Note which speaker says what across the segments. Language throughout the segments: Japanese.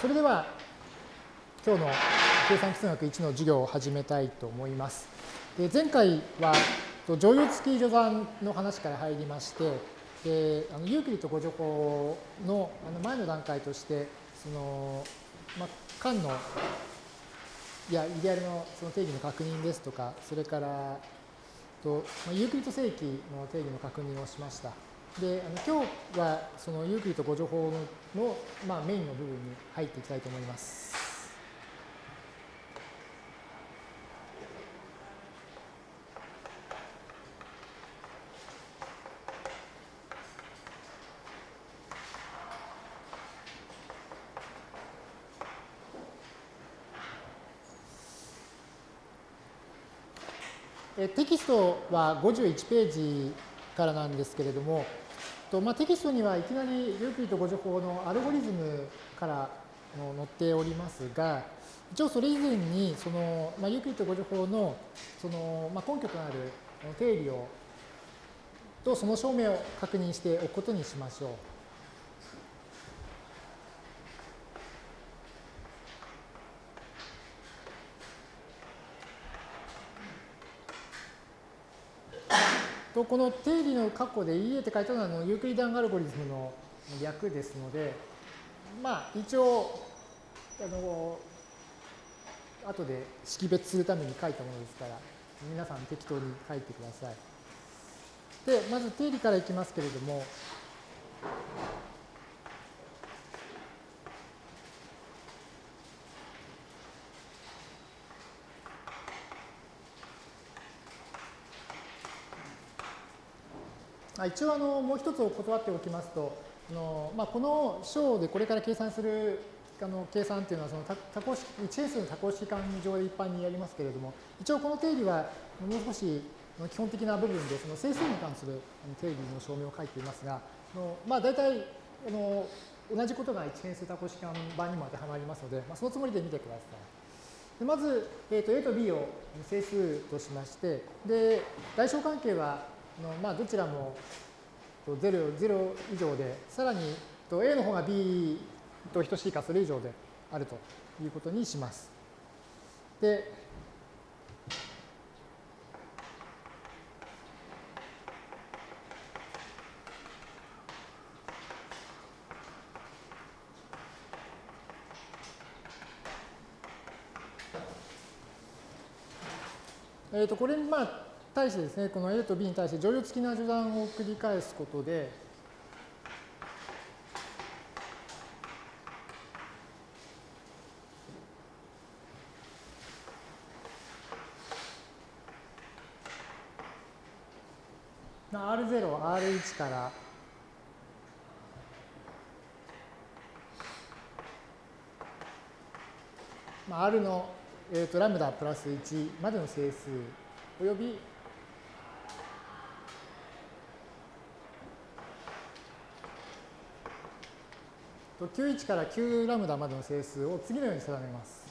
Speaker 1: それでは今日の計算基数学1の授業を始めたいと思います。で前回は乗用付き序算の話から入りまして、であのユークリッド誤助法のあの前の段階として、その、まあ、間のいや、イデアルのその定義の確認ですとか、それからと、まあ、ユークリッド正規の定義の確認をしました。で、あの今日はそのユークリッド誤助法の、まあ、メインの部分に入っていきたいと思います。テキストは51ページからなんですけれども、とまあ、テキストにはいきなりユークリッド互除法のアルゴリズムから載っておりますが、一応それ以前にその、まあ、ユークリッド互除法のその、まあ、根拠となる定理をとその証明を確認しておくことにしましょう。とこの定理の括弧で EA って書いたのはあのユークリダンアルゴリズムの略ですので、まあ一応、あの、後で識別するために書いたものですから、皆さん適当に書いてください。で、まず定理からいきますけれども、一応あのもう一つを断っておきますと、あのまあ、この章でこれから計算するあの計算っていうのはその多項式一変数の多項式間上で一般にやりますけれども、一応この定理はもう少し基本的な部分でその整数に関する定理の証明を書いていますが、あのまあ、大体あの同じことが一変数多項式間版にも当てはまりますので、まあ、そのつもりで見てください。でまず、えー、と A と B を整数としまして、で、大小関係はのまあ、どちらも0、0以上で、さらに A の方が B と等しいかそれ以上であるということにします。で、えっ、ー、と、これまあ、対してですね、この A と B に対して乗用付きな序断を繰り返すことで、R0、R1 から、R の、えー、とラムダプラス1までの整数および91から9ラムダまでの整数を次のように定めます。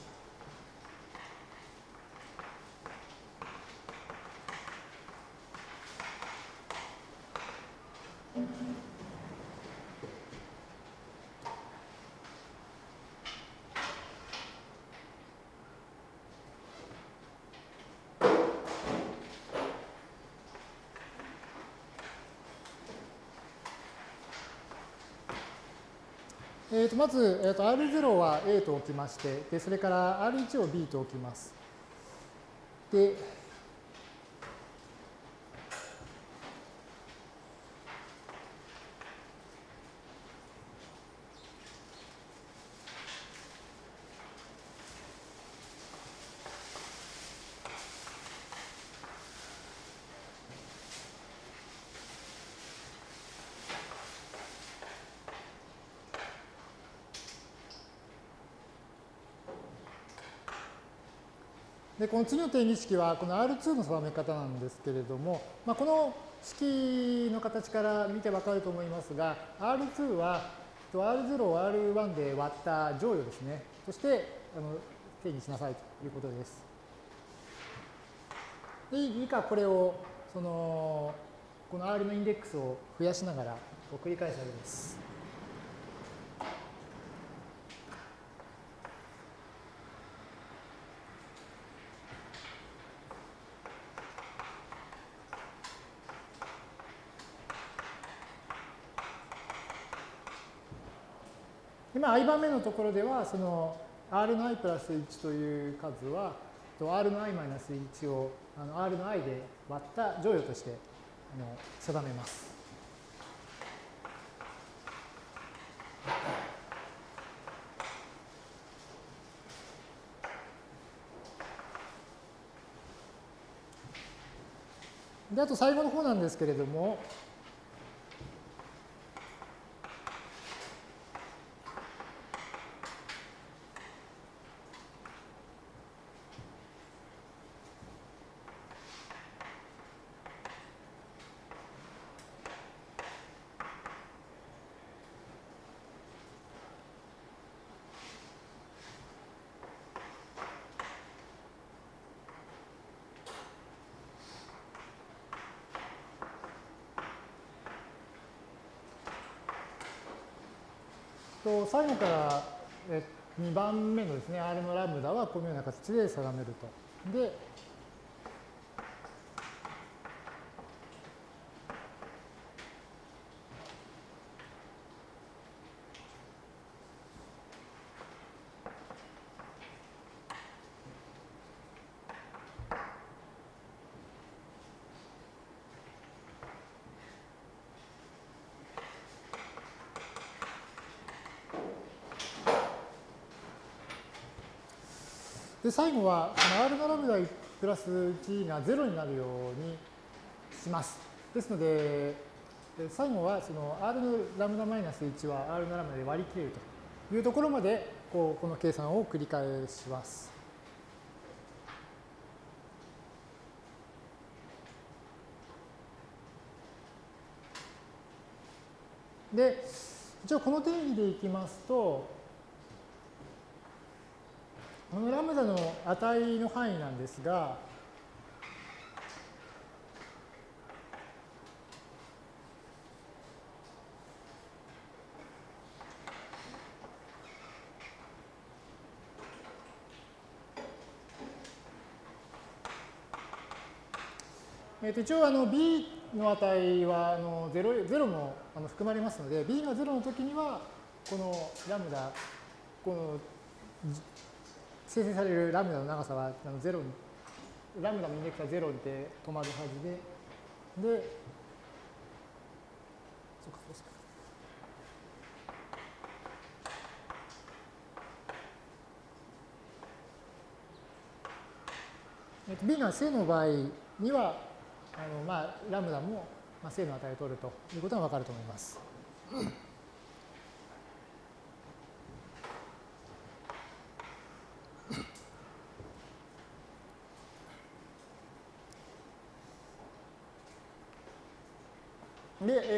Speaker 1: まず、えー、と R0 は A と置きまして、でそれから R1 を B と置きます。で、で、この次の定義式はこの R2 の定め方なんですけれども、まあ、この式の形から見てわかると思いますが、R2 は R0 を R1 で割った乗与ですね。としてあの定義しなさいということです。で、以下これをそのこの R のインデックスを増やしながら繰り返されます。今 i 番目のところでは、その r の i プラス1という数は、r の i マイナス1をあの r の i で割った乗与としてあの定めます。であと最後の方なんですけれども、と最後から2番目のですね、R のラムダはこのような形で定めると。で、で、最後は、R のラムダプラス1が0になるようにします。ですので、最後はその R のラムダマイナス1は R のラムダで割り切れるというところまでこうこの計算を繰り返します。で、一応この定義でいきますと、このラムダの値の範囲なんですが、えー、と一応あの b の値はあの 0, 0もあの含まれますので b が0の時にはこのラムダこの生成されるラムダの長さはあの0に、ラムダのインデックスは0で止まるはずで、で、そうか、そうですか。B が正の場合には、あのまあ、ラムダも正の値を取るということがわかると思います。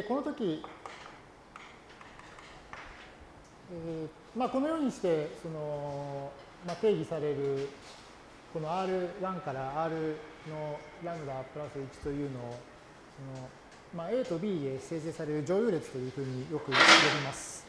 Speaker 1: で、この時、えーまあ、このようにしてその、まあ、定義されるこの R1 から R のラムダプラス1というのをその、まあ、A と B で生成される乗用列というふうによく呼びます。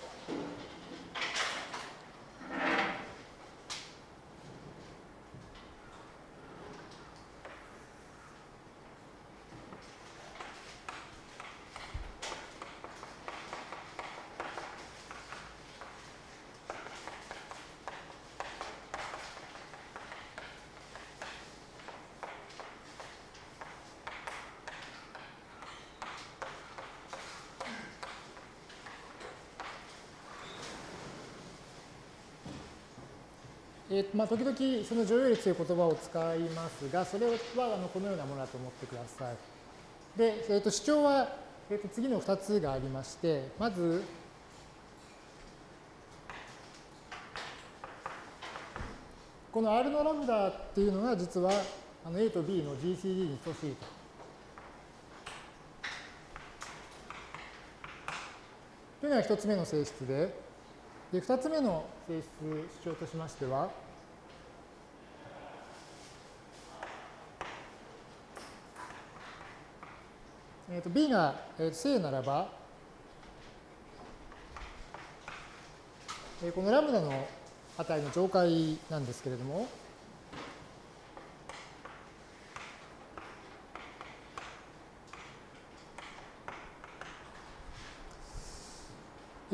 Speaker 1: えーまあ、時々その乗用率という言葉を使いますが、それはあのこのようなものだと思ってください。で、えー、と主張は、えー、と次の2つがありまして、まず、この R のラムダっていうのが実はあの A と B の GCD に等しいと。というのが1つ目の性質で、で二つ目の性質主張としましては、えー、と B が正ならば、えー、このラムダの値の上階なんですけれども、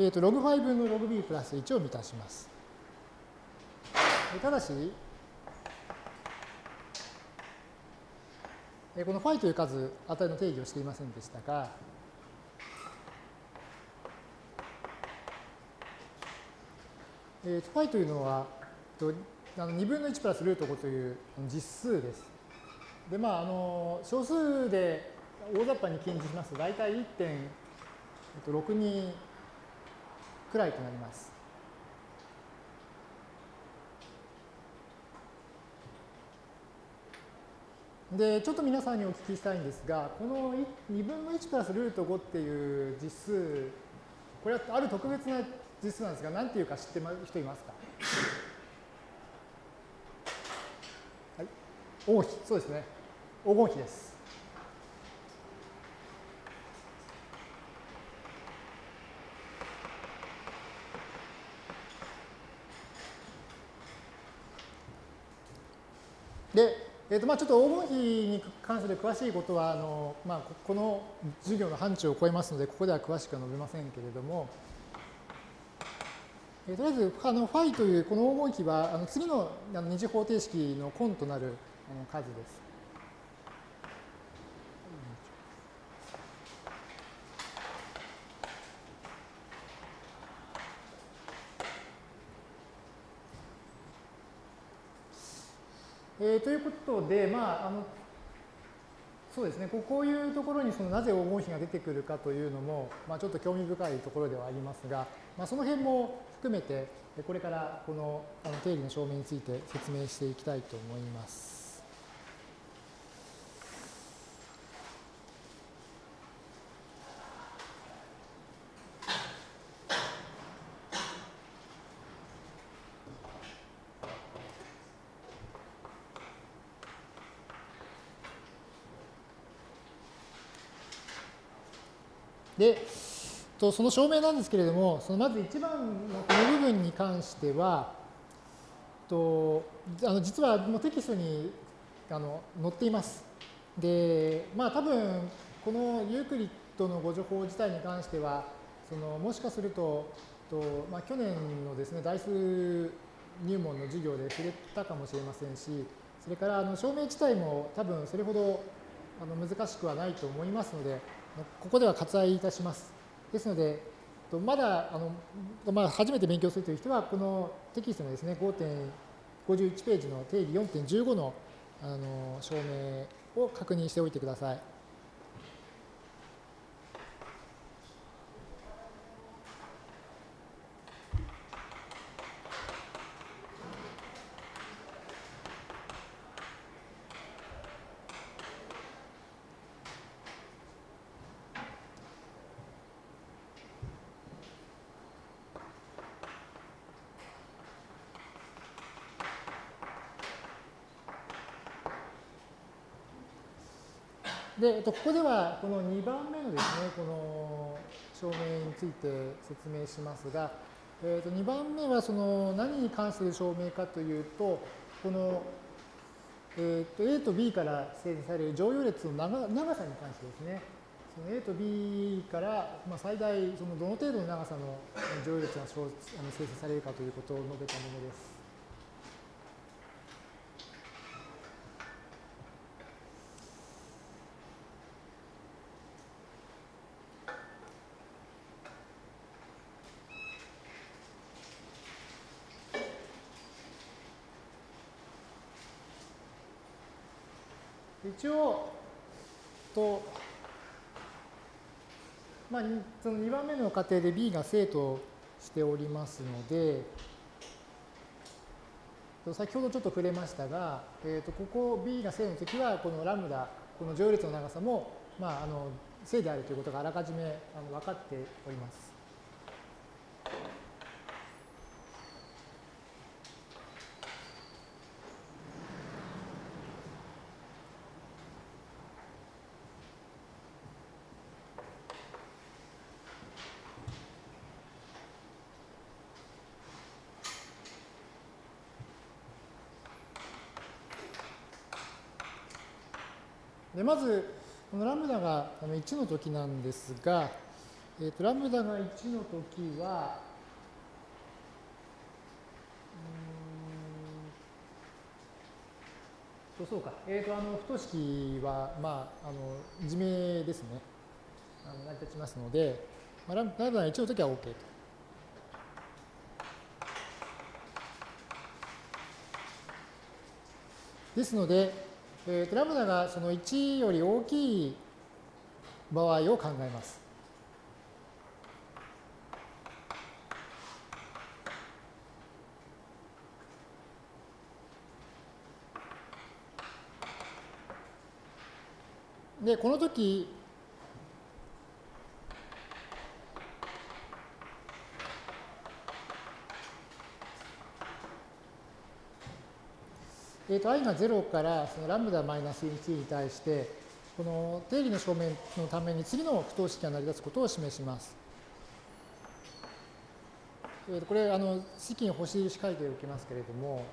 Speaker 1: えー、とログ5分のログ b プラス1を満たします。ただし、この φ という数、値の定義をしていませんでしたが、えー、と φ というのは、あの2分の1プラスルート5という実数です。で、まあ、あの小数で大雑把に禁じしますと、大体1.62くらいとなります。で、ちょっと皆さんにお聞きしたいんですが、この2分の1プラスルート5っていう実数、これはある特別な実数なんですが、何ていうか知ってる人いますか？はい。黄金比、そうですね。黄金比です。で、えーとまあ、ちょっと黄金比に関する詳しいことはあの、まあ、この授業の範疇を超えますので、ここでは詳しくは述べませんけれども、えー、とりあえずあのファイというこの黄金比はあの次のあの二次方程式の根となる数です。えー、ということで、まあ、あのそうですね、こういうところにそのなぜ黄金比が出てくるかというのも、まあ、ちょっと興味深いところではありますが、まあ、その辺も含めて、これからこのあの定理の証明について説明していきたいと思います。で、とその証明なんですけれども、そのまず1番のこの部分に関しては、とあの実はもうテキストにあの載っています。で、まあ多分このユークリッドのご情報自体に関しては、そのもしかすると、とまあ、去年のですね、代数入門の授業で触れたかもしれませんし、それからあの証明自体も多分それほどあの難しくはないと思いますので、ここでは割愛いたします。ですので、まだあの、まあ、初めて勉強するという人は、このテキストのですね、5.51ページの定義4.15のあの証明を確認しておいてください。で、えっと、ここではこの2番目のですね、この証明について説明しますが、えっと、2番目はその何に関する証明かというと、この、えっと、A と B から生成される乗用列の長長さに関してですね、その A と B から、まあ、最大そのどの程度の長さの乗用列が生成されるかということを述べたものです。一応、と、まあ、その2番目の過程で B が正としておりますので、先ほどちょっと触れましたが、えー、とここ B が正の時は、このラムダ、この乗用列の長さも、まあ、あの正であるということがあらかじめあの分かっております。でまず、このラムダが1の時なんですが、えーと、ラムダが1の時は、うんそうか、えーと、あの不等式は、まあ、あの自明ですね、あの成り立ちますので、まあ、ラムダが1の時は OK と。ですので、えーと、ラムダがその1より大きい場合を考えます。で、この時、えーと、i が0からそのラムダマイナス1に対して、この定理の証明のために次の不等式が成り立つことを示します。えー、とこれ、あの式に星印書いておきますけれども、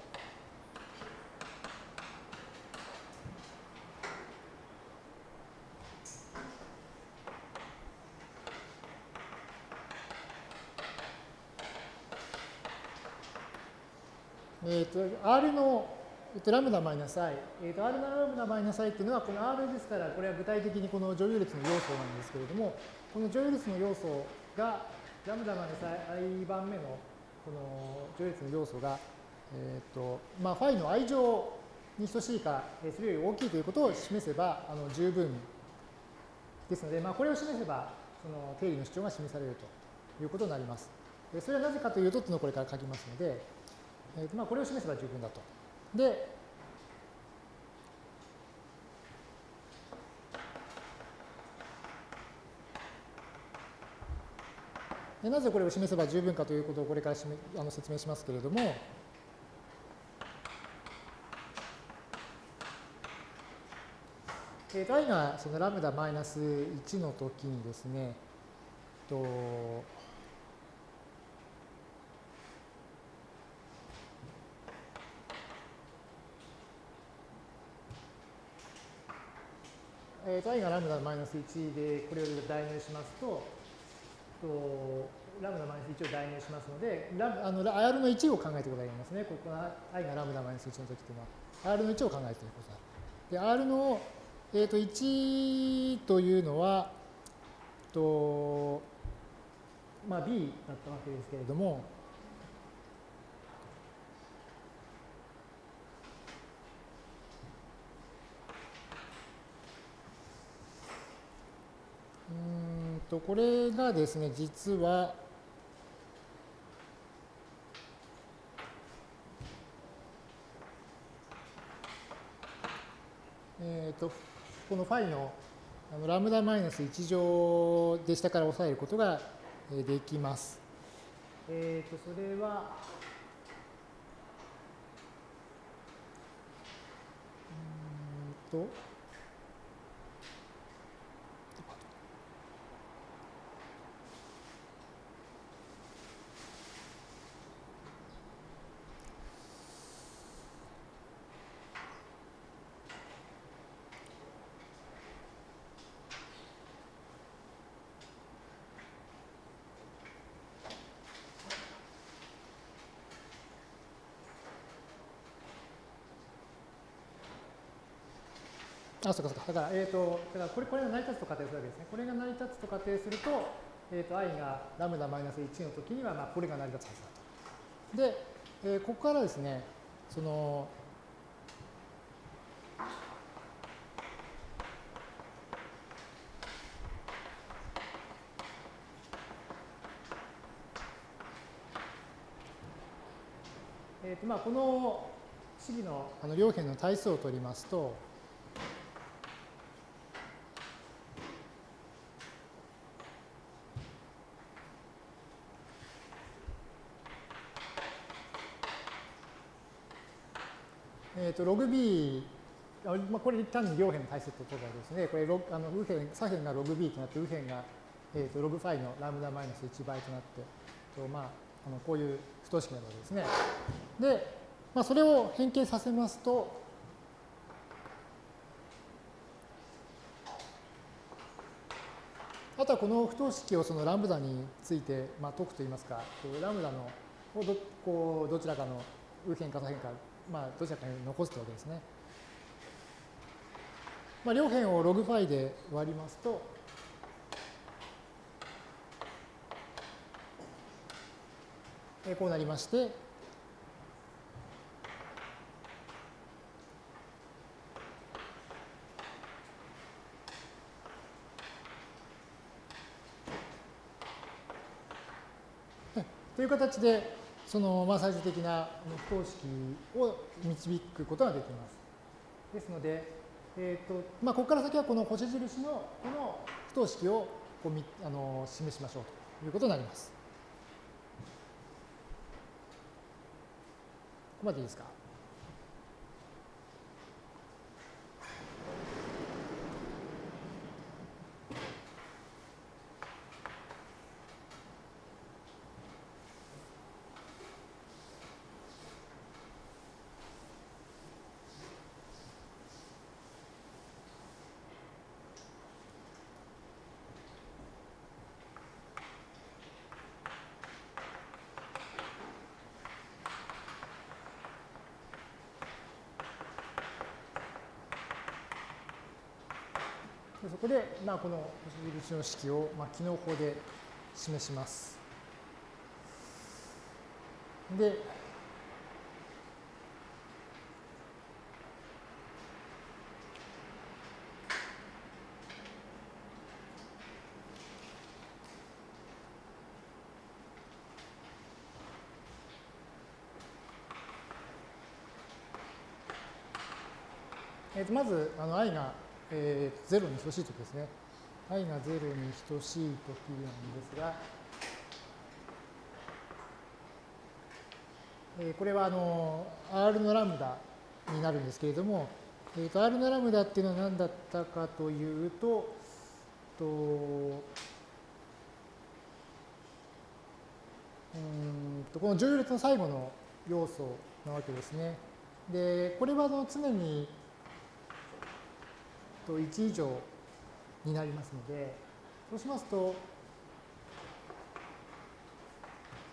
Speaker 1: えっ、ー、と、R の、えっと、ラムダマイナス i、えっ、と、R のラムダマイナス i っていうのは、この R ですから、これは具体的にこの乗有列の要素なんですけれども、この乗有列の要素が、ラムダマイナス i 番目のこの乗有列の要素が、えっ、と、まあ、ファイの i 乗に等しいか、それより大きいということを示せば、あの十分ですので、まあ、これを示せば、その定理の主張が示されるということになります。それはなぜかというと、これから書きますので、えーとまあ、これを示せば十分だと。で、でなぜこれを示せば十分かということをこれからあの説明しますけれども、えー、i がそのラムダマイナス1の時にですね、とえー、と i がラムダマイナス1でこれを代入しますと、とラムダマイナス1を代入しますので、ラあの R の1を考えてくださいますね。ここは i がラムダマイナス1の時というのは、R の1を考えていることだ。で、R の、えー、と1というのは、とまあ、B だったわけですけれども、と、これがですね、実は、えっ、ー、と、このファイのラムダマイナス1乗で下から抑えることができます。えっ、ー、と、それは、うんと、あ、そうかそうか。だから、えっ、ー、と、だからこれ、これが成り立つと仮定するわけですね。これが成り立つと仮定すると、えっ、ー、と、i がラムダマイナス1の時には、まあ、これが成り立つはずだと。で、えー、ここからですね、その、えーとまあ、この式のあの両辺の対数を取りますと、と、ログ B、まあ、これ単に両辺の対数ということですね、これロあの右辺左辺がログ B となって、右辺が、えーと、ログファイのラムダマイナス1倍となって、とまあ、あのこういう不等式なわけですね。で、まあ、それを変形させますと、あとはこの不等式をそのラムダについて、まあ、解くといいますか、ラムダのどこうどちらかの右辺か左辺か、まあ、どちらかに残すというわけですね。まあ、両辺をログファイで割りますと、えこうなりまして、という形で、そのまあ最終的な不等式を導くことができます。ですので、えーとまあ、ここから先はこの星印のこの不等式をこうみあの示しましょうということになります。ここまでいいですかそこで、まあ、この星印の式を、まあ、機能法で示します。で、えー、とまずあの i がえー、0に等しいときですね。i が0に等しいときなんですが、えー、これはあの R のラムダになるんですけれども、えーと、R のラムダっていうのは何だったかというと、とうんとこの乗用列の最後の要素なわけですね。で、これはあの常にと1以上になりますので、そうしますと、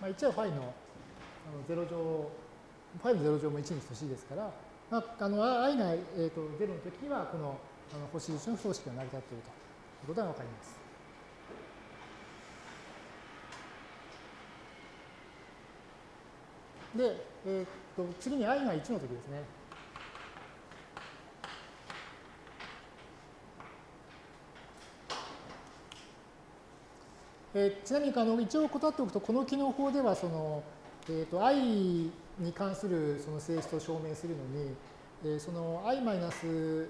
Speaker 1: まあ、1はファイの0乗、ファイの0乗も1に等しいですから、まあ、あの i が、えー、と0の時には、このあの星印の不等式が成り立っているということがわかります。で、えー、と次に i が1の時ですね。えー、ちなみにあの一応断っておくと、この機能法ではその、えーと、i に関するその性質を証明するのに、えー、その i マイナス、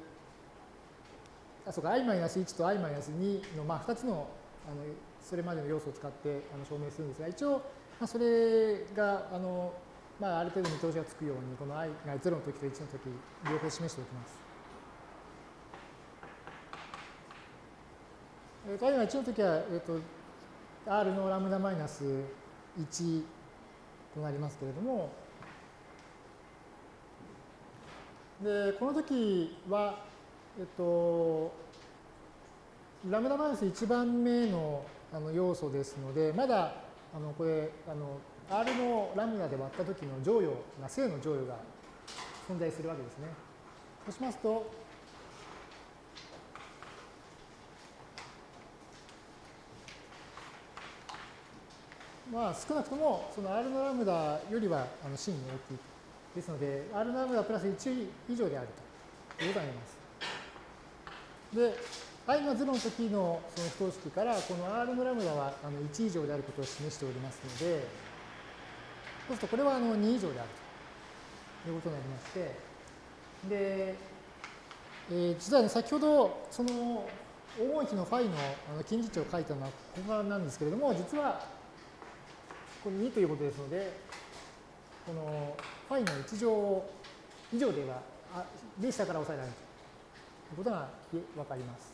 Speaker 1: あ、そうか、i マイナス1と i マイナス2の、まあ、2つのあのそれまでの要素を使ってあの証明するんですが、一応、まあ、それがあの、まあ、ある程度見通しがつくように、この i が0の時と1の時、両方示しておきます。えー、と i が1の時は、えーと R のラムダマイナス1となりますけれども、で、この時は、えっと、ラムダマイナス1番目のあの要素ですので、まだ、あの、これ、あの、R のラムダで割った時の乗与が、正の乗与が存在するわけですね。そうしますと、まあ、少なくともその R のラムダよりはあの真に大きい。ですので、R のラムダプラス1以上であるということになります。で、i が0の時のその不等式から、この R のラムダはあの1以上であることを示しておりますので、そうするとこれはあの2以上であるということになりまして、で、えー、実は、ね、先ほどその黄金比のファイのあの近似値を書いたのはここなんですけれども、実はこれ2ということですので、このファイの1乗以上では、あで下から抑えられるということがわかります。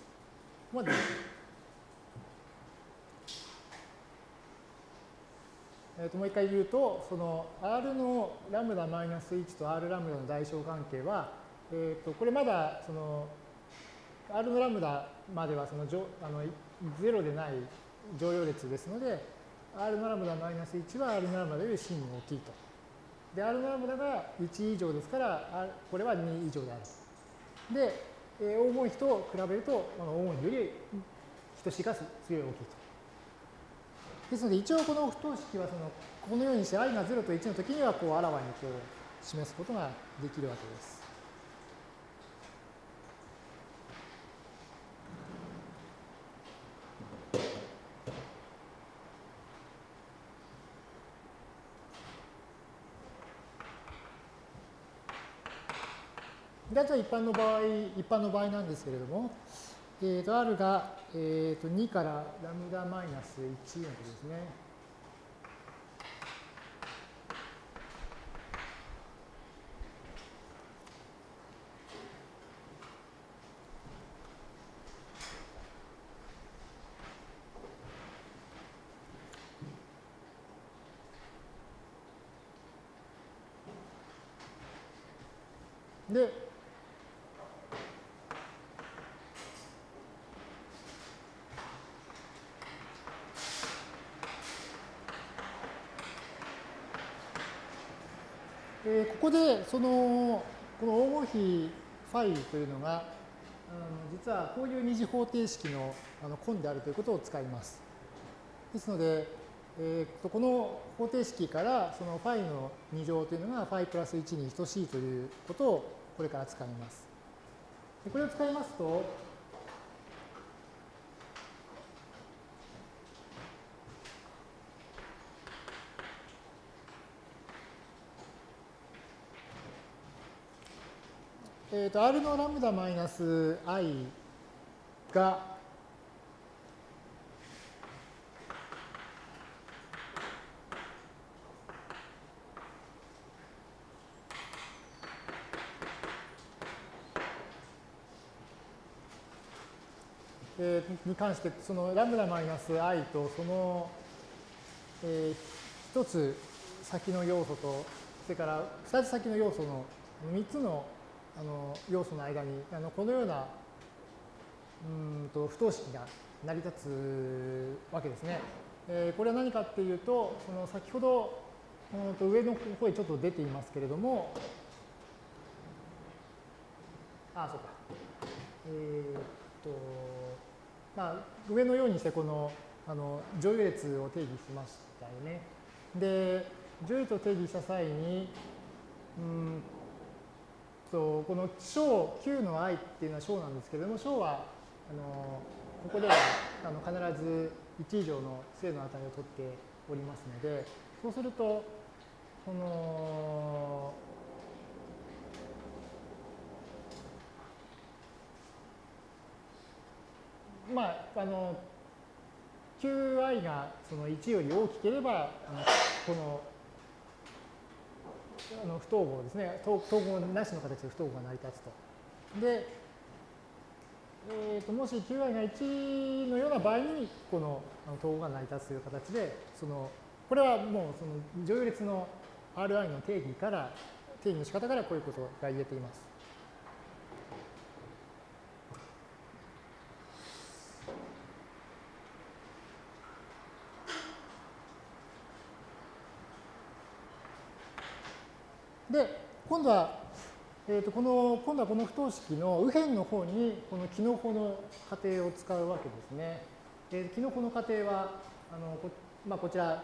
Speaker 1: ここまでえー、ともう一回言うと、その R のラムダマイナス1と R ラムダの代償関係は、えー、とこれまだその R のラムダまではそのあの0でない乗用列ですので、R のラムダマイナス1は R のラムダより真に大きいと。で、R のラムダが1以上ですから、これは2以上であると。で、黄金比と比べると、黄金比より等しいがすごい大きいと。ですので、一応この不等式はその、このようにして i が0と1の時には、こう、あらわにこう、示すことができるわけです。で、あ一般の場合、一般の場合なんですけれども、えー、と R が、えー、と2からラムダマイナス1のとですね。で、えー、ここでそのこの黄金比ファイというのがあの実はこういう二次方程式のあの根であるということを使います。ですので、えー、とこの方程式からそのファイの2乗というのがファイプラス1に等しいということをこれから使います。これを使いますと、えーと、R のラムダマイナス i がえー、に関して、そのラムダマイナス i とその、えー、一つ先の要素と、それから二つ先の要素の三つのあの要素の間にあのこのようなうんと不等式が成り立つわけですね。えー、これは何かっていうと、その先ほどうんと上の方へちょっと出ていますけれども、あ、そうか。えー、っと、まあ、上のようにしてこのあの乗用列を定義しましたよね。で、乗用列を定義した際に、うんとこの小 Q の i っていうのは小なんですけれども、小はあのここではあの必ず1以上の正の値を取っておりますので、そうすると、このまあ、あの Qi がその1より大きければ、あのこのあの不等号ですね、等号なしの形で不等号が成り立つと。で、えー、ともし Qi が1のような場合に、この等号が成り立つという形で、そのこれはもうその乗用列の Ri の定義から、定義の仕方からこういうことが言えています。で、今度は、えー、とこの今度はこの不等式の右辺の方にこのキノコの過程を使うわけですね。えー、キノコの過程はあのこ,、まあ、こちら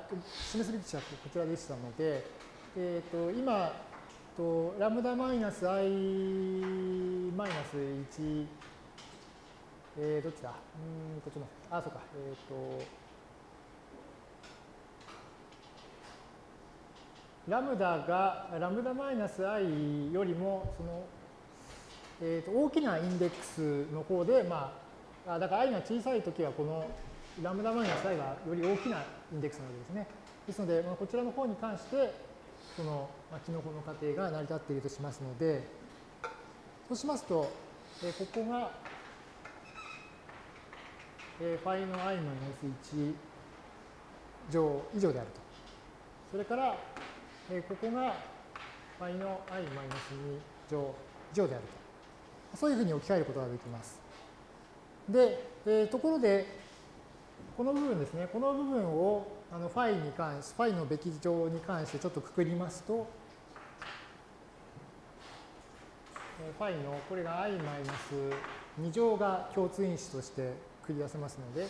Speaker 1: 示すべき値はこちらでしたので、えー、と今とラムダマイナス i マイナス1、えー、どっちだ？うんこっちのあそうか。えっ、ー、とラムダがラムダマイナス i よりもその、えー、と大きなインデックスの方で、まあ、だから i が小さいときはこのラムダマイナス i がより大きなインデックスなわけですね。ですので、まあ、こちらの方に関して、その、まあ、キノコの過程が成り立っているとしますので、そうしますと、えー、ここが、えー、ファイの i マイナス1乗以上であると。それから、えー、ここが y の i-2 乗以上であると。そういうふうに置き換えることができます。で、えー、ところで、この部分ですね、この部分をあのファイに関し、ファイのべき乗に関してちょっとくくりますと、ファイのこれが i-2 乗が共通因子としてくくり出せますので、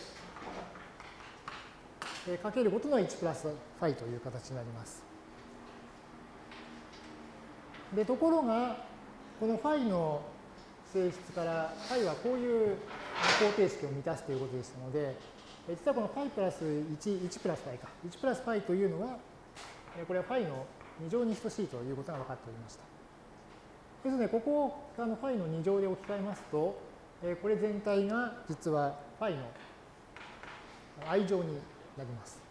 Speaker 1: かけることの1プラスファイという形になります。で、ところが、このファイの性質から、ファイはこういう方程式を満たすということでしたので、実はこのファイプラス1、1プラスファイか。1プラスファイというのは、これはファイの2乗に等しいということが分かっておりました。ですので、ここをあのファイの2乗で置き換えますと、これ全体が実はファイの i 乗になります。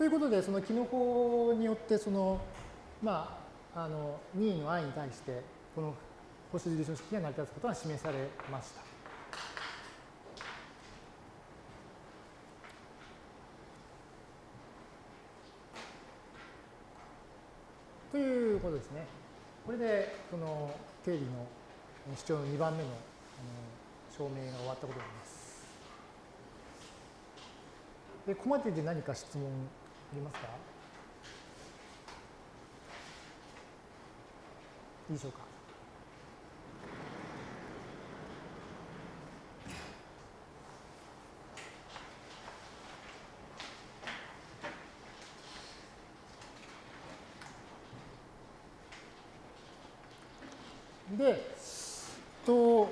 Speaker 1: ということで、そのキノコによって、その、まあ、あの、任意の i に対して、この星印の式が成り立つことが示されました。ということですね。これで、その定理の主張の2番目の証明が終わったことになります。で、ここまでで何か質問りますか？いいでしょうか？で、と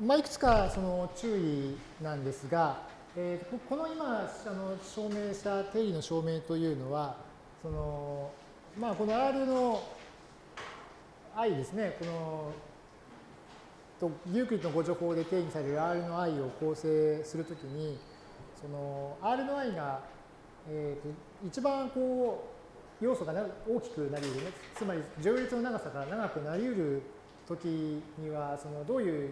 Speaker 1: まあ、いくつかその注意なんですが、えー、この今あの証明した定理の証明というのは、そのまあ、この R の i ですね、このとユークリッドのご情報で定義される R の i を構成するときに、その R の i が、えー、と一番こう要素が大きくなり得るね、つまり上列の長さが長くなり得るときには、そのどういう、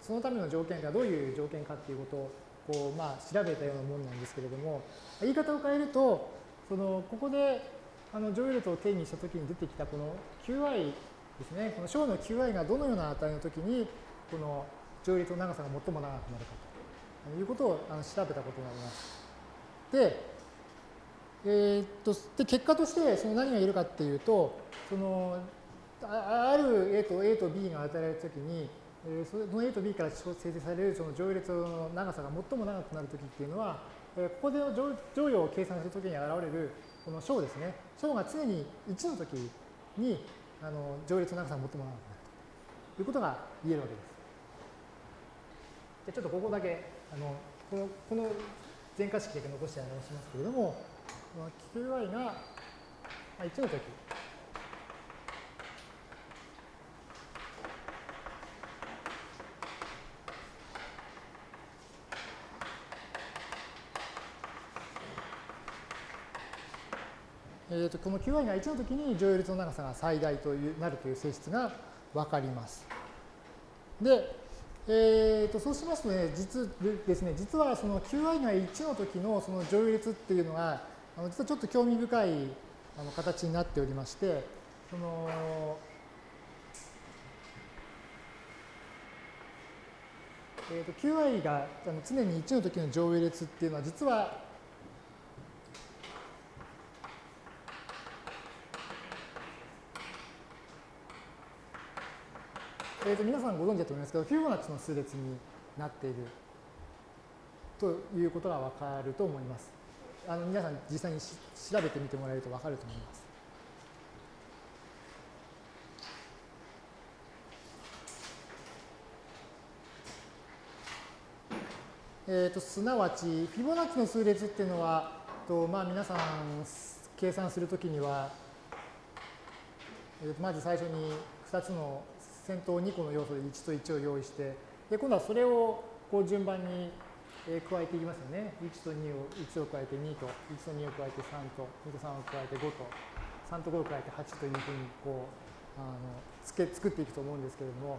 Speaker 1: そのための条件がどういう条件かっていうことをこう、まあ、調べたようなものなんですけれども、言い方を変えると、そのここであの乗列を定義したときに出てきたこの qi ですね、この小の qi がどのような値のときに、この乗列の長さが最も長くなるかということをあの調べたことになります。で、えー、っとで結果としてその何が言えるかっていうと、そのある A と A と B が与えられたときに、えその A と B から生成されるその乗列の長さが最も長くなるときっていうのは、えここでの乗乗与を計算するときに現れるこの小ですね。小が常に1のときにあの乗列の長さが最も長くなるということが言えるわけです。でちょっとここだけあのこのこの前科式だけ残して表しますけれども、この qi が1のときえー、とこの qi が1の時に乗用率の長さが最大というなるという性質が分かります。で、えー、とそうしますとね、実ですね、実はその qi が1の時のその乗用率っていうのが、あの実はちょっと興味深いあの形になっておりまして、そのえー、と qi が常に1の時の乗用列っていうのは実はえー、と皆さんご存知だと思いますけど、フィボナッチの数列になっているということがわかると思います。あの皆さん実際に調べてみてもらえるとわかると思います。えーと、すなわち、フィボナッチの数列っていうのは、とまあ、皆さん計算するときには、えー、とまず最初に2つの先頭2個の要素で1と1を用意して、で今度はそれをこう順番に加えていきますよね。1と2を、1を加えて2と、1と2を加えて3と、2と3を加えて5と、3と5を加えて8というふうにこう、あのつけ作っていくと思うんですけれども、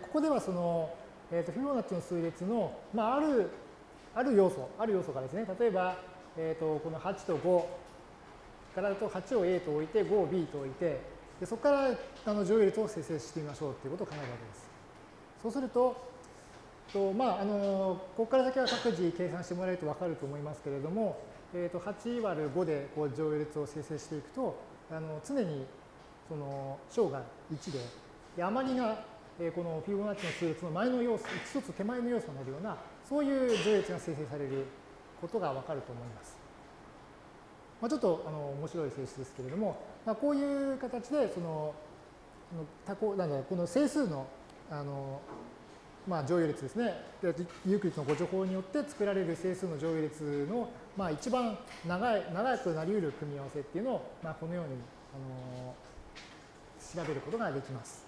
Speaker 1: ここではその、えー、とフィボナッチの数列の、まあ、あるある要素、ある要素がですね、例えば、えー、とこの8と5からだと8を A と置いて5を B と置いて、でそこからあの乗用率を生成してみましょうということを考えるわけです。そうすると、とまあ、あのここから先は各自計算してもらえると分かると思いますけれども、えー、と8割る5でこう乗用列を生成していくと、あの常にその小が1で、で余りが、えー、このフィボナッチの数列の前の要素、一つ手前の要素になるような、そういう乗用列が生成されることが分かると思います。まあ、ちょっとあの面白い性質ですけれども、まあ、こういう形でその多項なんだこの整数のあの、まあ、乗用列ですねユークリッドのご助法によって作られる整数の乗用列の、まあ、一番長い長くなり得る組み合わせっていうのを、まあ、このようにあの調べることができます。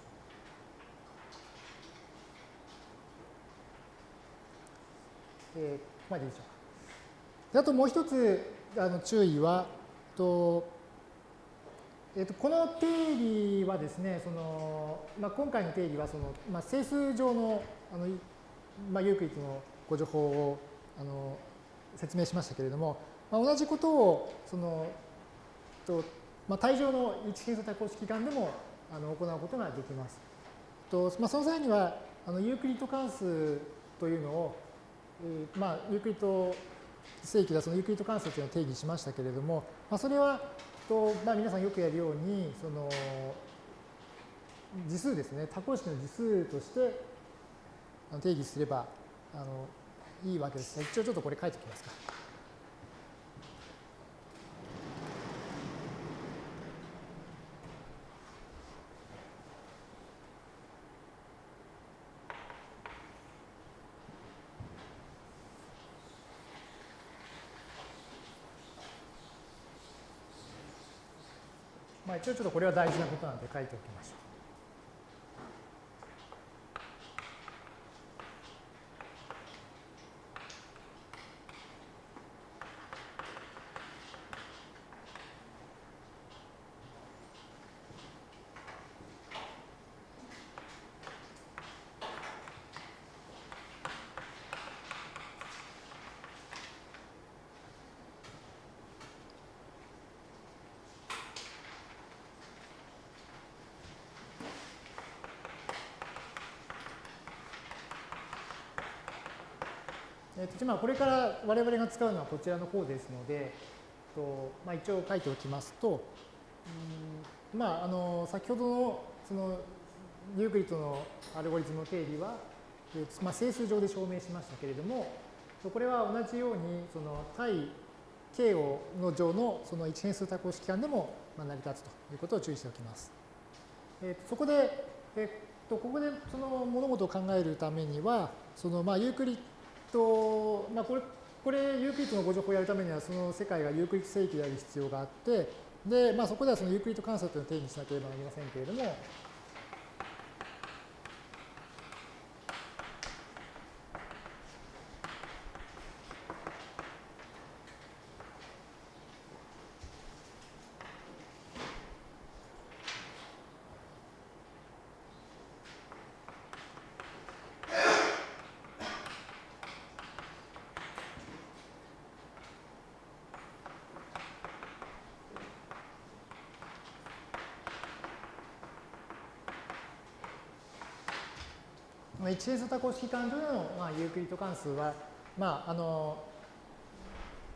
Speaker 1: えー、ここまでいいでしょうか。あともう一つあの注意は、とえー、とこの定理はですね、そのまあ、今回の定理はその、まあ、整数上のあの、まあ、ユークリッドのご情報をあの説明しましたけれども、まあ、同じことをそのと、まあ、対上の一変数多項式間でもあの行うことができます。とまあ、その際にはあのユークリッド関数というのを、えー、まあ、ユークリッド整域だそのユークリッド関数というのを定義しましたけれども、まあ、それはと、まあ、皆さんよくやるようにその次数ですね多項式の次数として定義すればあのいいわけです。一応ちょっとこれ書いておきますか。一応ちょっとこれは大事なことなんで書いておきましょう。えー、とまあこれから我々が使うのはこちらの方ですので、とまあ、一応書いておきますと、うんまあ、あの先ほどのそのユークリッドのアルゴリズムの定理は、まあ、整数上で証明しましたけれども、これは同じようにその対 K をの上のその一変数多項式間でも成り立つということを注意しておきます。えー、そこで、えっとここでその物事を考えるためには、そのまあユークリッド、まあ、これ、これ、ユークリッドの互除法をやるためには、その世界がユークリッド整域である必要があって、で、まあ、そこではそのユークリッド関数というのを定義しなければなりませんけれども、一変数多項式関上の、まあ、ユークリッド関数は、まあ、あの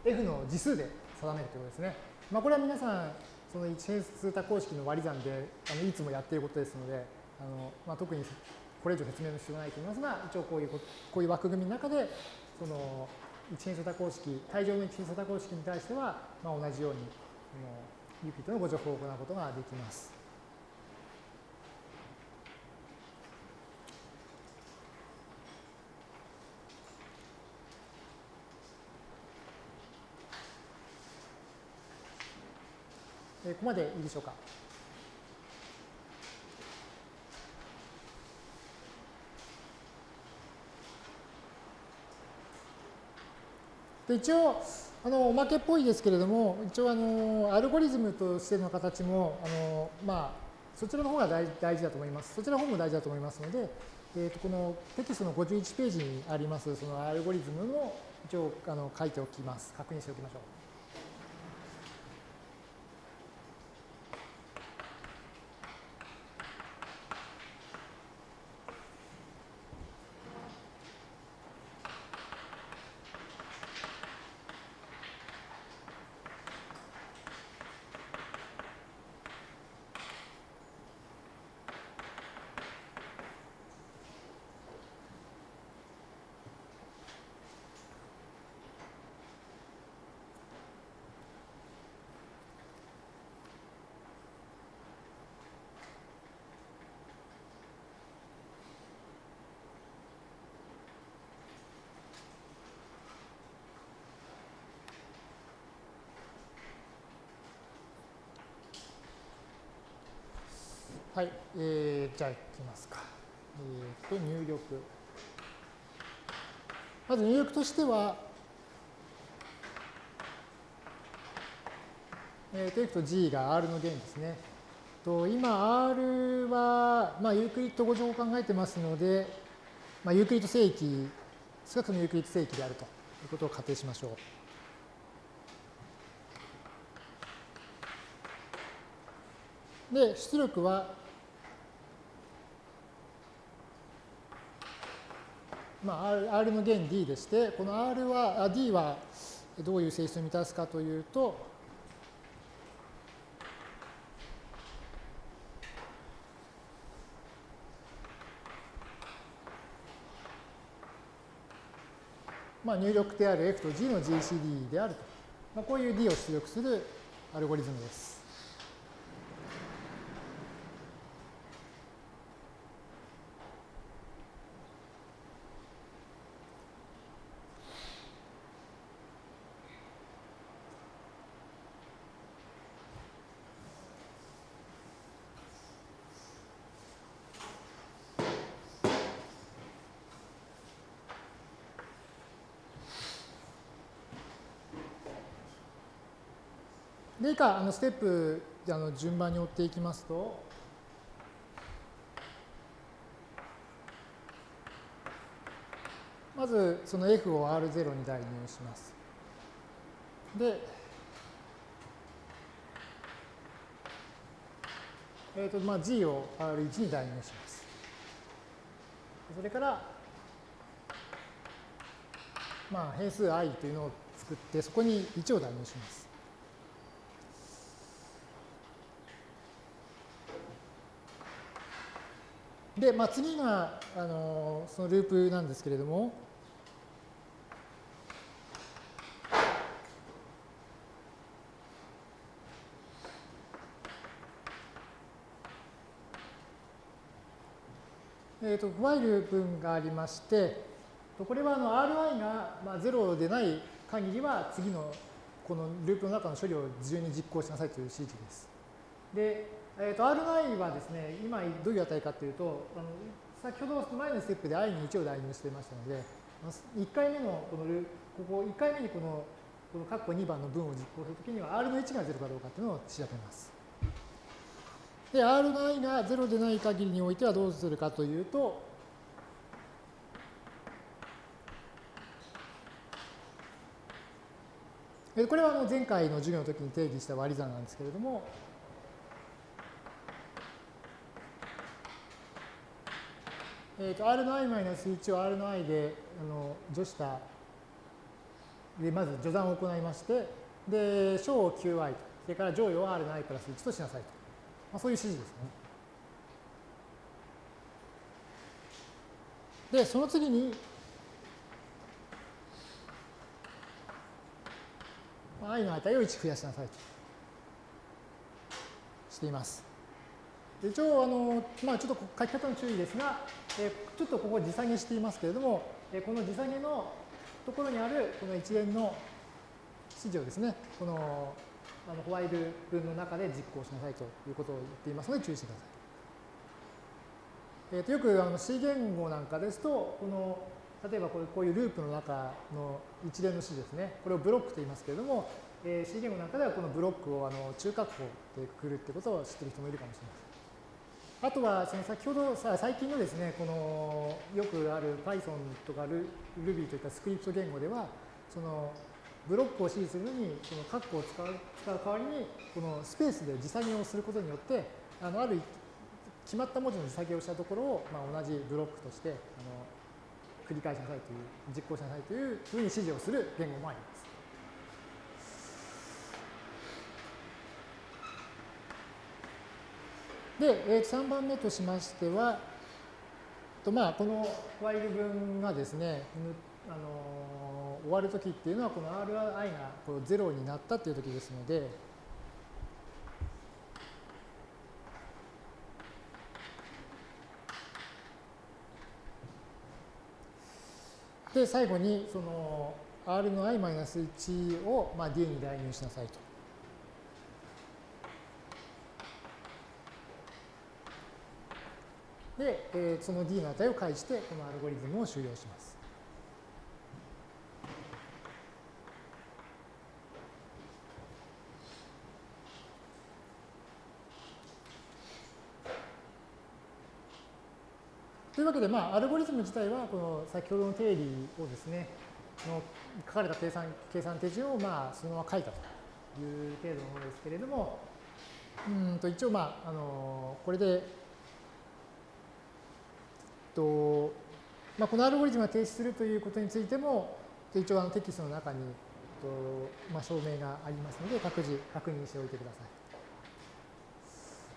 Speaker 1: F の次数で定めるということですね。まあ、これは皆さん、その一変数多項式の割り算であのいつもやっていることですので、あのまあ、特にこれ以上説明の必要がないと思いますが、一応こういうこういう枠組みの中で、その一変数多項式、対上の一変数多項式に対しては、まあ、同じように、ユークリッドのご情報を行うことができます。ここまでいいでしょうか？で一応あのおまけっぽいですけれども一応あのアルゴリズムとしての形もあのまあそちらの方が大事だと思います。そちらの方も大事だと思いますので、えー、とこのテキストの51ページにありますそのアルゴリズムの一応あの書いておきます。確認しておきましょう。はい、えー、じゃあいきますか。えっ、ー、と、入力。まず入力としては、えー、と、F と G が R の弦ですね。と今、R は、まあ、ユークリッド互除法を考えてますので、まあ、ユークリッド整域、少なくともユークリッド整域であるということを仮定しましょう。で、出力はまあ、R, R の弦 D でして、この R は、あ D はどういう性質を満たすかというと、まあ、入力である F と G の GCD であると。まあ、こういう D を出力するアルゴリズムです。で以下、あのステップあの順番に追っていきますと、まずその F を R0 に代入します。で、えーとまあ、G を R1 に代入します。それから、まあ、変数 i というのを作って、そこに1を代入します。で、まあ、次があのそのループなんですけれども、えーと、と while 文がありまして、これはあの Ri がまあ0でない限りは次のこのループの中の処理を自由に実行しなさいという指示です。で、えー、と R9 はですね、今どういう値かというと、あの先ほど前のステップで i に1を代入していましたので、1回目のこのここ1回目にこのこの括弧2番の文を実行するときには R の1が0かどうかというのを調べます。で、R の i が0でない限りにおいてはどうするかというと、これは前回の授業の時に定義した割り算なんですけれども、えーと、R の i-1 を R の i であの除したでまず序算を行いましてで小を qi とそれから乗与を R の i プラス1としなさいと、まあ、そういう指示ですね。でその次に i の値を1増やしなさいとしています。一応あの、まあ、ちょっと書き方の注意ですが、えちょっとここ時下げしていますけれども、えこの時下げのところにあるこの一連の指示をですね、このあのホワイル文の中で実行しなさいということを言っていますので注意してください。えー、とよくあの C 言語なんかですと、この例えばこういうループの中の一連の指示ですね、これをブロックと言いますけれども、えー、C 言語なんかではこのブロックをあの中括弧でくるってことを知っている人もいるかもしれません。あとは先ほど最近のですねこのよくある Python とか Ruby といったスクリプト言語ではそのブロックを指示するのにその括弧を使う使う代わりにこのスペースで時作業をすることによってあのある決まった文字の時作業をしたところを、まあ、同じブロックとしてあの繰り返しなさいという実行しなさいというふうに指示をする言語もあります。で、3番目としましては、とまあ、このファイル文がですね、あの、終わるときっていうのは、この RI がこう0になったというときですので、で、最後に、その R の i-1 を、まあ、D に代入しなさいと。で、えー、その D の値を返して、このアルゴリズムを終了します。というわけで、まあ、アルゴリズム自体は、この先ほどの定理をですね、の書かれた計算計算手順を、まあ、そのまま書いたという程度のものですけれども、うんと一応、まあ、あのこれでとまあ、このアルゴリズムが停止するということについても、一応あのテキストの中にと、まあ、証明がありますので、各自確認しておいてくださ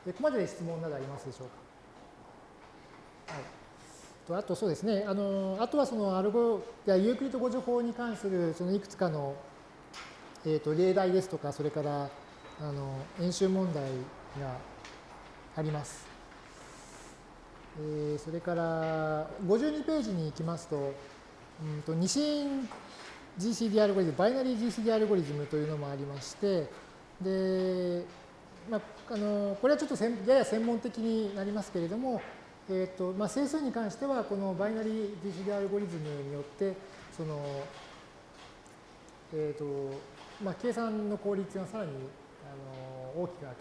Speaker 1: い。でここまでで質問などありますでしょうか？はい、とあとそうですね、あのあとはそのアルゴやユークリッド語助法に関するそのいくつかの、えー、と例題ですとか、それからあの演習問題があります。えー、それから52ページに行きますと、うんと二進 GCD アルゴリズム、バイナリー GCD アルゴリズムというのもありまして、で、まあ、あのこれはちょっとやや専門的になりますけれども、えーとまあ、整数に関しては、このバイナリー GCD アルゴリズムによって、その、えーとまあ、計算の効率がさらにあの大きくなる、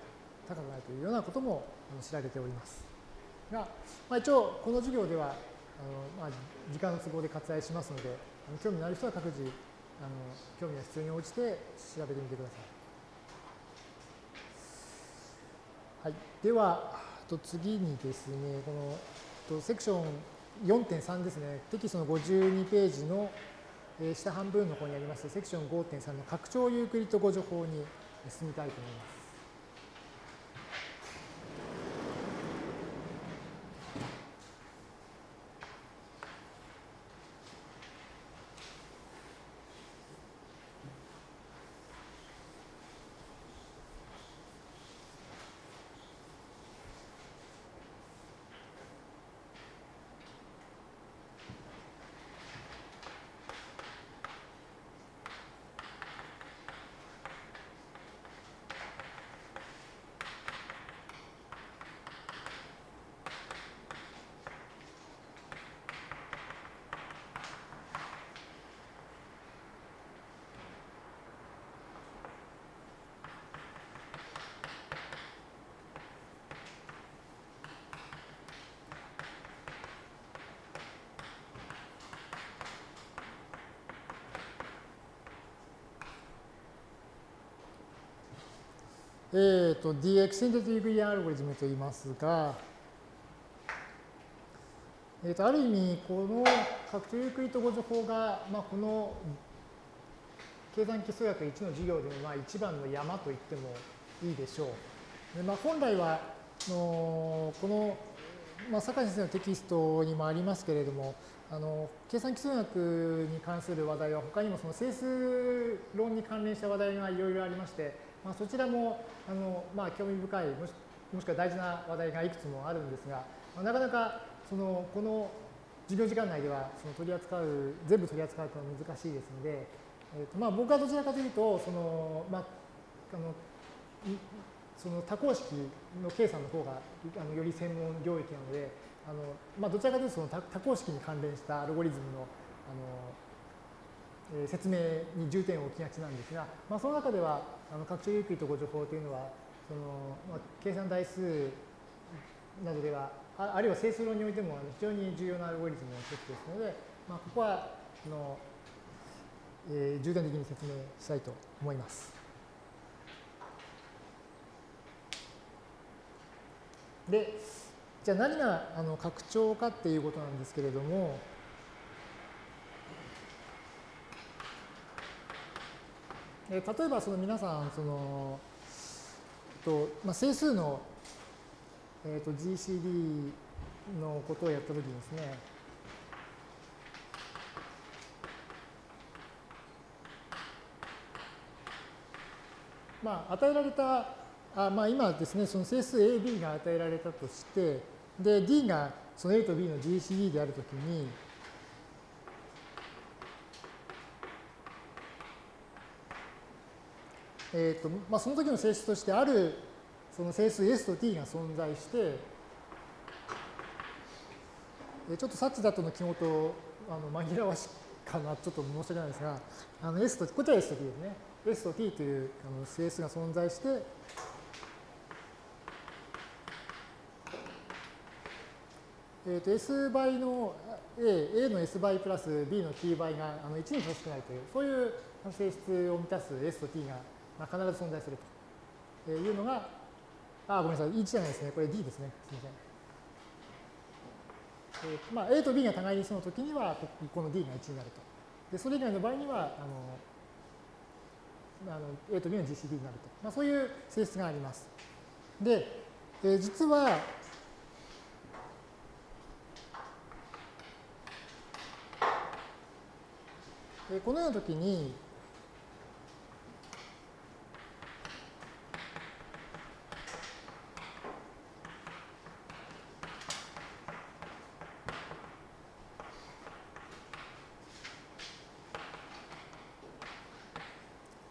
Speaker 1: 高くなるというようなことも知られております。が、まあ、一応この授業ではあの、まあ、時間の都合で割愛しますのであの興味のある人は各自あの興味が必要に応じて調べてみてください。はい、ではと次にですねこのとセクション4.3ですねテキストの52ページの下半分の方にありますセクション5.3の拡張ユークリッド語助法に進みたいと思います。えーと、DX センティブリアアルゴリズムと言いますが、えーと、ある意味、この拡張ユークリッド互除法が、まあ、この計算機数学1の授業でもまあ一番の山と言ってもいいでしょう。でまあ、本来はのこの、まあ、坂井先生のテキストにもありますけれども、あの計算機数学に関する話題は他にもその整数論に関連した話題がいろいろありまして、まあ、そちらもあの、まあ、興味深いもしもしくは大事な話題がいくつもあるんですが、まあ、なかなかそのこの授業時間内ではその取り扱う全部取り扱うというのは難しいですので、えーとまあ、僕はどちらかというとその、まあ、あのその多項式の計算の方があのより専門領域なのであの、まあ、どちらかというとその多項式に関連したアルゴリズムのあの説明に重点を置きがちなんですが、まあ、その中ではあの拡張ユークリッド誤助法というのはその、まあ、計算代数などではあるいは整数論においても非常に重要なアルゴリズムの一つですので、まあ、ここはあのえー、重点的に説明したいと思います。で、じゃあ何があの拡張かっていうことなんですけれども、えー、例えばその皆さんそのえっと、まあ、整数の、えー、と GCD のことをやったときにですね、まあ、与えられた、あまあ、今ですね、その整数 AB が与えられたとして、で、D がその A と B の GCD であるときに、えーとまあ、その時の性質としてあるその整数 S と T が存在して、ちょっとサッチだとの記号とあの紛らわしかな、ちょっと申し訳ないですが、あの S と、こちら S と T ですね。S と T というあの整数が存在して、えー、と S 倍の A、A の S 倍プラス B の T 倍があの1に等しくないという、そういう性質を満たす S と T がまあ、必ず存在するというのが、あ、ごめんなさい、1じゃないですね。これ D ですね。すみません。えーまあ、A と B が互いにその時には、この D が1になると。で、それ以外の場合には、あの、あの A と B の GCD になると。まあ、そういう性質があります。で、えー、実は、このような時に、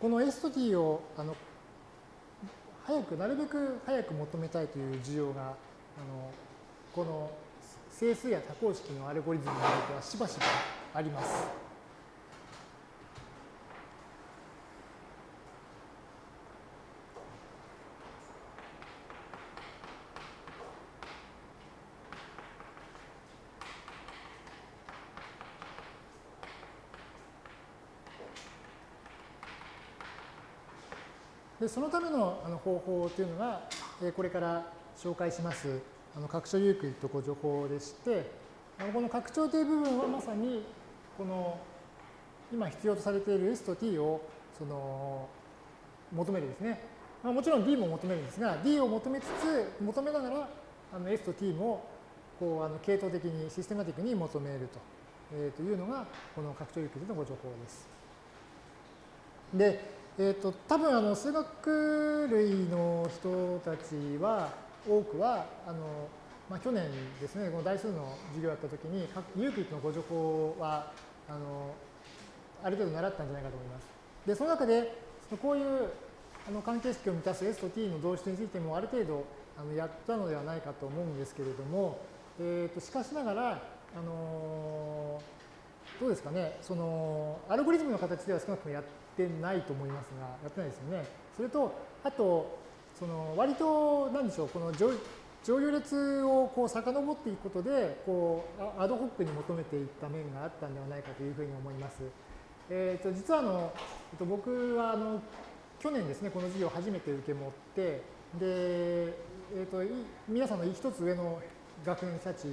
Speaker 1: この S と T をあの早く、なるべく早く求めたいという需要が、あのこの整数や多項式のアルゴリズムにおいてはしばしばあります。でそのためのあの方法というのが、えこれから紹介しますあの拡張ユークリッド誤助法でして、あのこの拡張という部分はまさにこの今必要とされている S と T をその求めるですね。まあ、もちろん D も求めるんですが、D を求めつつ、求めながらあの S と T もこうあの系統的にシステマティックに求めると,、えー、というのがこの拡張ユークリッドの誤助法です。で、えっ、ー、と、多分あの数学類の人たちは、多くは、あの、まあ、去年ですね、この代数の授業やったときに、ユークリッドの誤助法は、あの、ある程度習ったんじゃないかと思います。で、その中で、こういうあの関係式を満たす S と T の導出についてもある程度あのやったのではないかと思うんですけれども、えー、としかしながら、あのどうですかね、そのアルゴリズムの形では少なくともやってないと思いますが、やってないですよね。それと、あと、その割と、なんでしょう、この上行列をこう遡っていくことで、こう、アドホックに求めていった面があったんではないかというふうに思います。えっ、ー、と、実はあの、えっと、僕はあの、去年ですね、この授業を初めて受け持って、で、えっ、ー、と、皆さんの一つ上の学年者値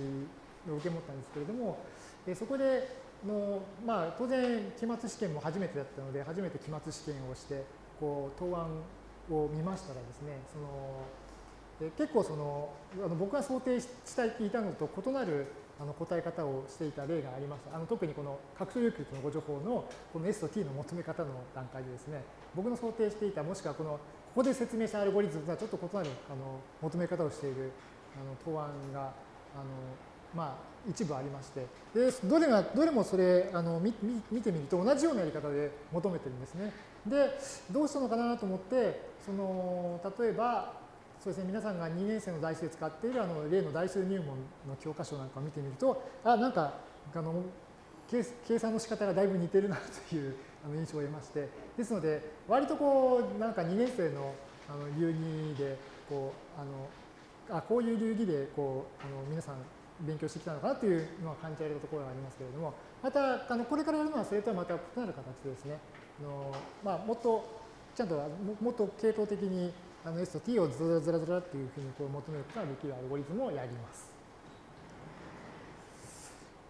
Speaker 1: を受け持ったんですけれども、えそこで、の、まあ、当然、期末試験も初めてだったので、初めて期末試験をして、こう、答案を見ましたらですね、その、結構その、あの僕が想定していたのと異なるあの答え方をしていた例があります。あの特にこの拡張有機のご情報のこの S と T の求め方の段階でですね、僕の想定していた、もしくはこの、ここで説明したアルゴリズムとはちょっと異なるあの求め方をしているあの答案が、あのまあ、一部ありまして、でどれがどれもそれあの見見てみると同じようなやり方で求めてるんですね。で、どうしたのかなと思って、その例えば、そうですね、皆さんが2年生の代数で使っているあの例の代数入門の教科書なんかを見てみると、あ、なんか、あの計算の仕方がだいぶ似てるなという印象を得まして、ですので、割とこう、なんか2年生のあの流儀で、こう、あのあこういう流儀でこうあの皆さん勉強してきたのかなというのは感じられるところがありますけれども、また、あのこれからやるのはそれとはまた異なる形でですね、あのまあ、もっとちゃんともっと系統的にあの S と T をずらずらずらっていうふうにこう求めることができるアルゴリズムをやります。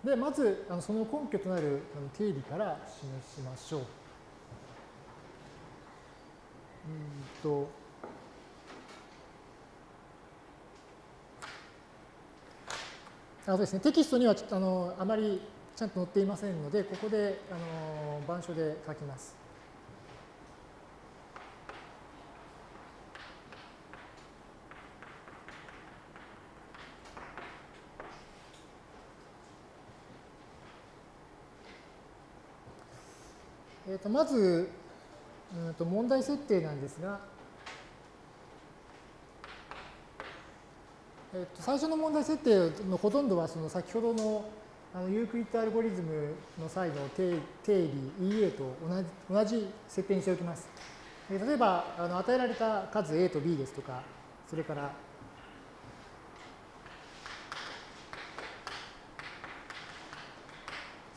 Speaker 1: で、まずあのその根拠となるあの定理から示しましょう。うんとあそうですね、テキストにはちょっとあのあまりちゃんと載っていませんので、ここであの板書で書きます。えー、とまず、うんと問題設定なんですが、えっと、最初の問題設定のほとんどはその先ほどのあのユークリッドアルゴリズムの際の定定理 EA と同じ同じ設定にしておきます。え例えばあの与えられた数 A と B ですとか、それから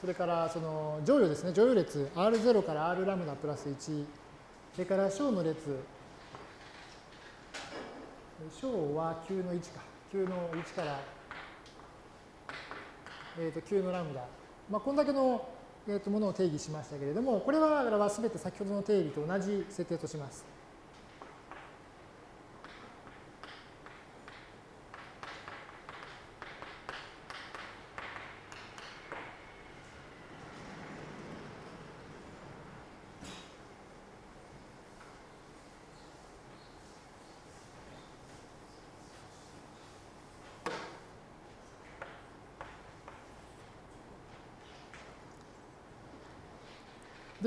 Speaker 1: それからその乗与ですね、乗与列 R0 から R ラムダプラス1、それから小の列、小は9の1か、9の1から、えー、と9のラムダ、まあ、こんだけの、えー、とものを定義しましたけれども、これはすべて先ほどの定理と同じ設定とします。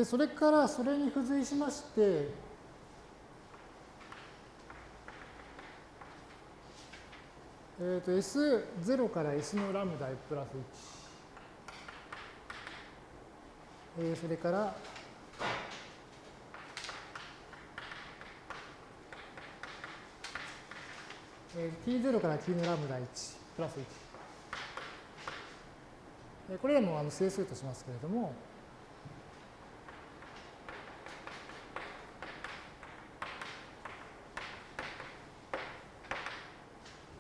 Speaker 1: で、それからそれに付随しまして、えー、と S0 から S のラムダプラス1、えー、それから、えー、T0 から T のラムダ1プラス1。これらもあの整数としますけれども、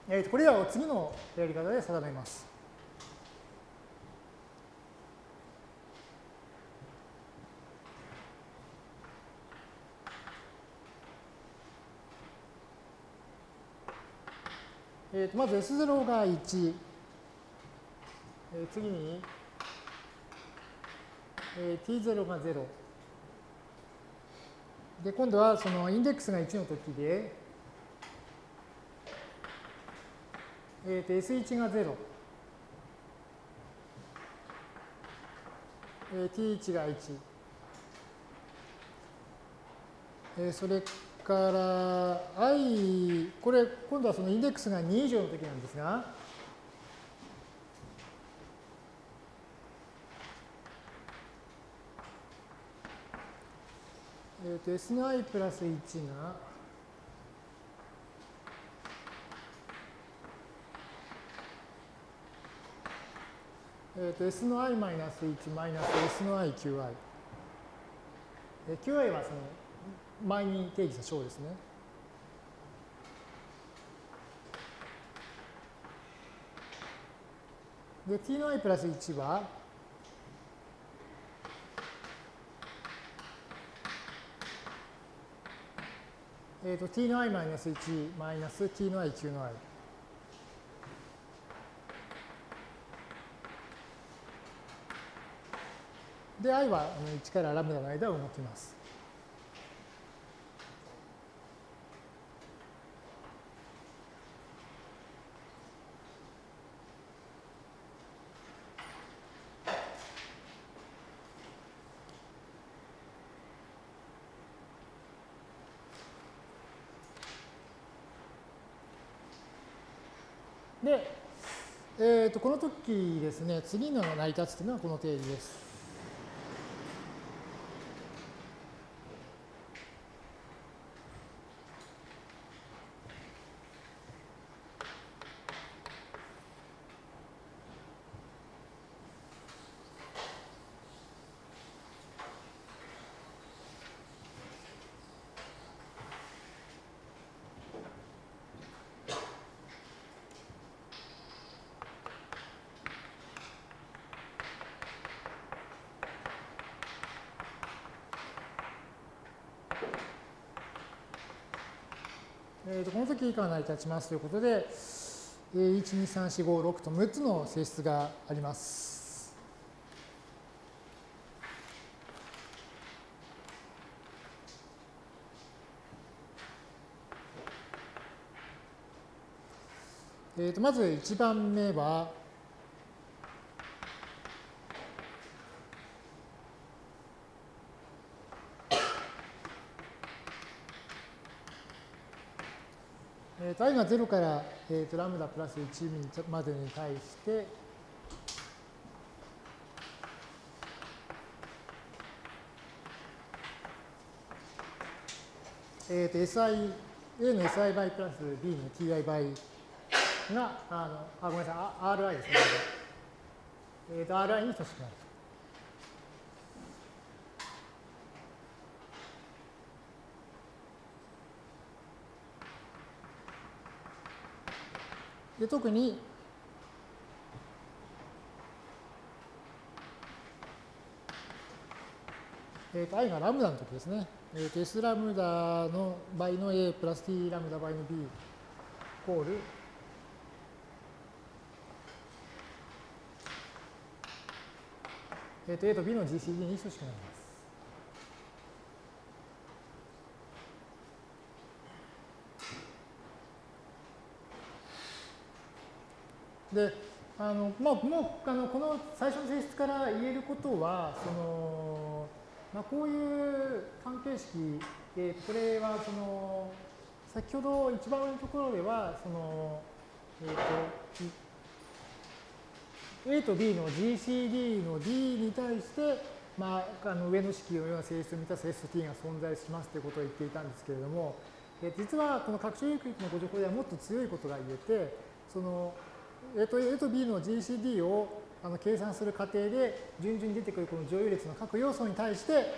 Speaker 1: えー、これらを次のやり方で定めます。えー、とまず S0 が1、えー、次に、えー、T0 が0。で、今度はそのインデックスが1の時で、えー、と S1 が0、えー、T1 が1、えー、それから i、これ今度はそのインデックスが2以上の時なんですが、えー、と S の i プラス1が。えー、と S の i マイナス1マイナス S の i qi。え qi はその前に定義した小ですね。で、t の i プラス1は、えっ、ー、と t の i マイナス1マイナス t の i q の i。で、i は1からラムダの間を動きます。で、えー、とこの時ですね、次の成り立つというのはこの定理です。えー、とこの時以下が成り立ちますということで、えー、1、2、3、4、5、6と6つの性質があります。えー、とまず1番目は、i が0から、えー、とラムダプラス1までに対して、えー、と SI、A の SI 倍プラス B の TI 倍が、あのあごめんなさい、RI ですね。えー、と RI に等しくなるで特に、えー、と i がラムダの時ですね。えー、と S ラムダの倍の A プラス T ラムダ倍の B イコールえー、と A と B の GCD に等しくなります。で、あのまあ、もうあのこの最初の性質から言えることは、そのまあ、こういう関係式、え、これはその先ほど一番上のところでは、そのえーと A と B の GCD の D に対して、まあ、あの上の式のような性質を満たす ST が存在しますということを言っていたんですけれども、え実はこの拡張有機のご情報ではもっと強いことが言えて、その A と A と B の GCD をあの計算する過程で順々に出てくるこの乗有列の各要素に対して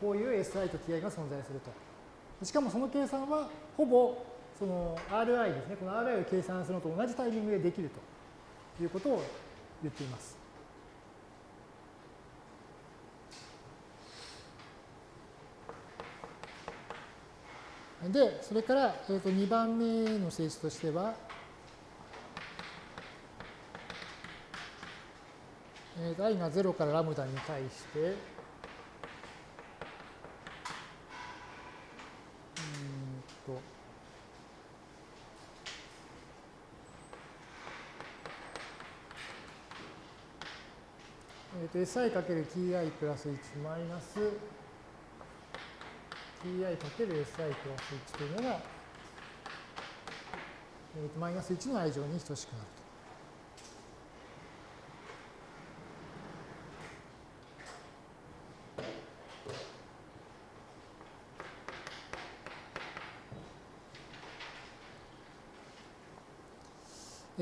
Speaker 1: こういう SI と TI が存在すると。しかもその計算はほぼその RI ですね、この RI を計算するのと同じタイミングでできるということを言っています。で、それから、えー、と2番目の性質としては、えー、i が0からラムダに対して、えー、と si かける ti プラス1マイナス ti かける si プラス1というのが、えー、とマイナス1の愛情に等しくなる。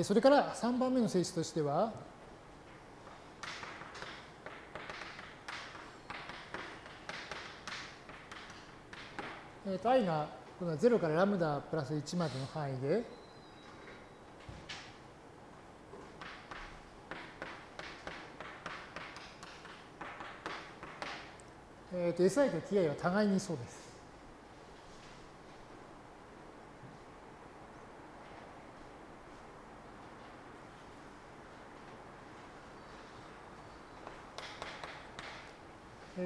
Speaker 1: それから3番目の性質としては、えー、と i がこの0からラムダプラス1までの範囲で、えー、と si と ti は互いにそうです。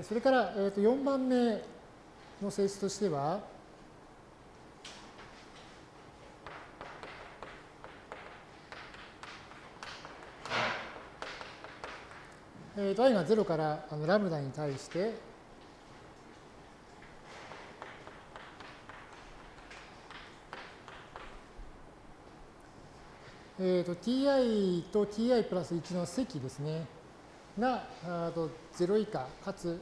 Speaker 1: それから、えー、と4番目の性質としては、えー、と i が0からあのラムダに対して、えー、と ti と ti プラス1の積ですね、が0以下かつ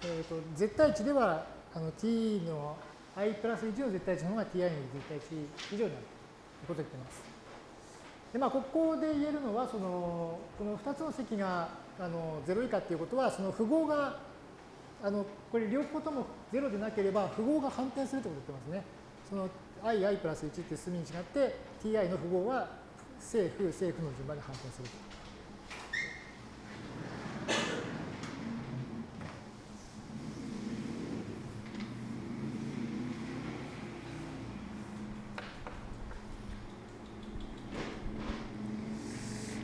Speaker 1: えーと、絶対値ではあの t の i プラス1の絶対値の方が ti の絶対値以上になるということを言っています。でまあ、ここで言えるのはそのこの2つの積があの0以下っていうことはその符号があのこれ両方とも0でなければ符号が反転するということ言ってますね。その i、i プラス1って数に違って ti の符号は正負、正負の順番で反転すると。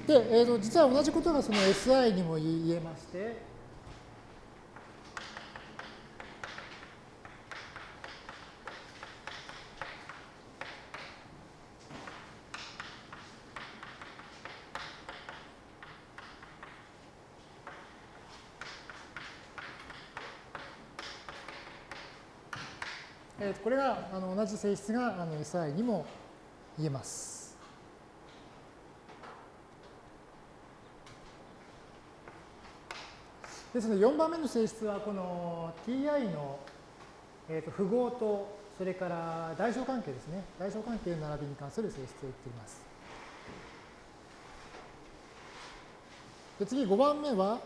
Speaker 1: で、えーと、実は同じことがその SI にも言えまして、これがあの同じ性質があの SI にも言えます。ですので4番目の性質はこの ti の、えー、と符号とそれから代償関係ですね。代償関係の並びに関する性質を言っています。で次5番目は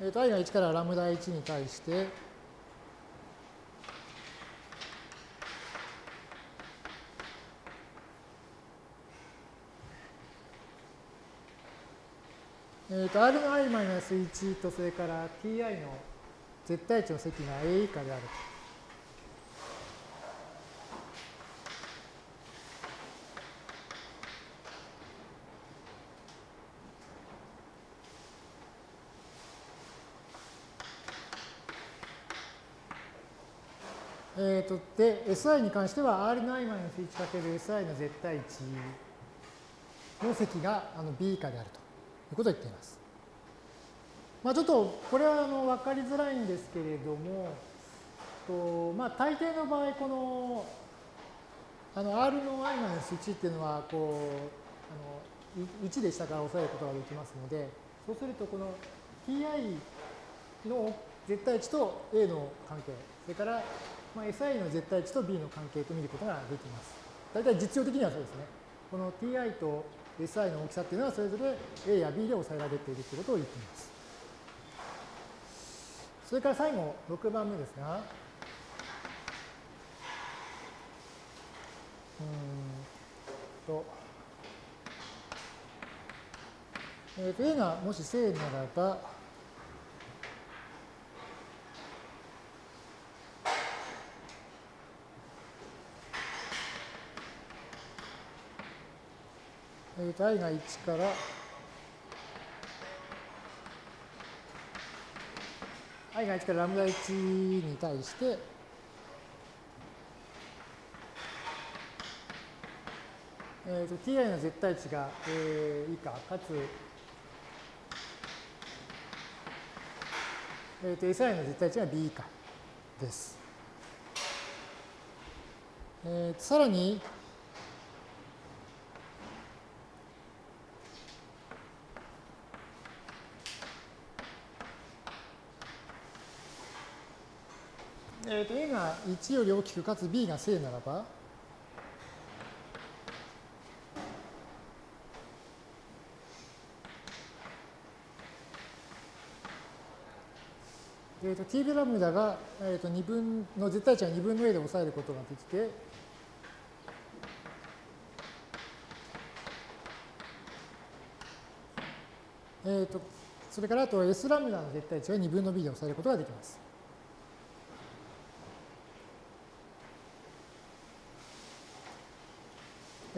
Speaker 1: えー、と i が1からラムダ1に対してえー、と Ri-1 とそれから Ti の絶対値の積が A 以下であると。えー、とで、SI に関しては R9-1×SI の絶対値の積があの B 以下であると。いうことを言っています。まあ、ちょっとこれはあの分かりづらいんですけれども、とまあ、大抵の場合、このあの R の i-1 っていうのはこうあの1で下から抑えることができますので、そうするとこの ti の絶対値と A の関係、それからまあ SI の絶対値と B の関係と見ることができます。大体実用的にはそうですね。この ti と SI の大きさっていうのはそれぞれ A や B で抑えられているということを言っています。それから最後、6番目ですが、うんと、えー、と A がもし正ならば、えー、と i が1から。i が1からラムダ1に対して、えー、と ti の絶対値が A 以下。かつ、えー、と si の絶対値が B 以下です。えー、さらに、えー、と A が1より大きくかつ B が正ならば、えー、と t ベラムダが、えー、と2分の絶対値は2分の A で抑えることができて、えー、とそれからあと S ラムダの絶対値は2分の B で抑えることができます。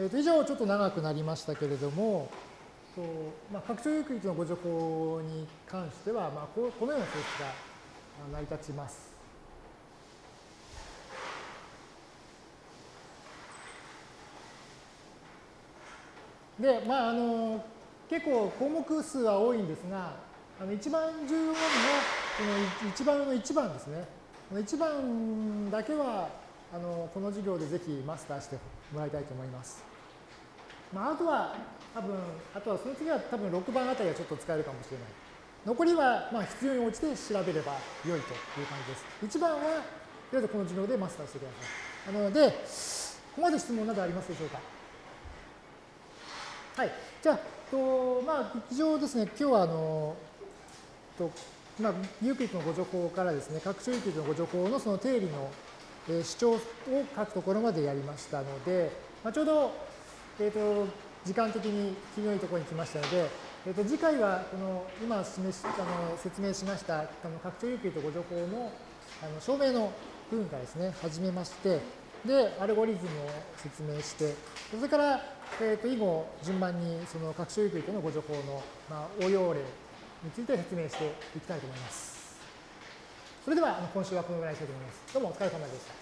Speaker 1: えー、と以上ちょっと長くなりましたけれども、とまあ、拡張有機のご情報に関しては、まあ、ここのような性質が成り立ちます。で、まあ、あの結構項目数は多いんですが、あの一番重要なのは、この一番の1番ですね。この1番だけはあのこの授業でぜひマスターしてもらいたいと思います。まあ、あとは多分、あとはその次は多分6番あたりはちょっと使えるかもしれない。残りはまあ必要に応じて調べれば良いという感じです。1番は、とりあえずこの授業でマスターしてください。なので、ここまで質問などありますでしょうか？はい。じゃあ、とまあ、以上ですね、今日はあの、と、まあ、ユークリッドのご助法からですね、拡張ユークリッドのご助法のその定理の、えー、主張を書くところまでやりましたので、まあ、ちょうど、えっ、ー、と、時間的に切りのいいところに来ましたので、えー、と次回はこの今示しあの説明しましたあの拡張ユークリッド互除法のあの証明の部分からですね、始めまして、で、アルゴリズムを説明して、それから、えー、と以後、順番にその拡張ユークリッドの互除法の、まあ、応用例について説明していきたいと思います。それでは、今週はこのぐらいにしたいと思います。どうもお疲れ様でした。